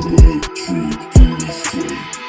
Electric Instinct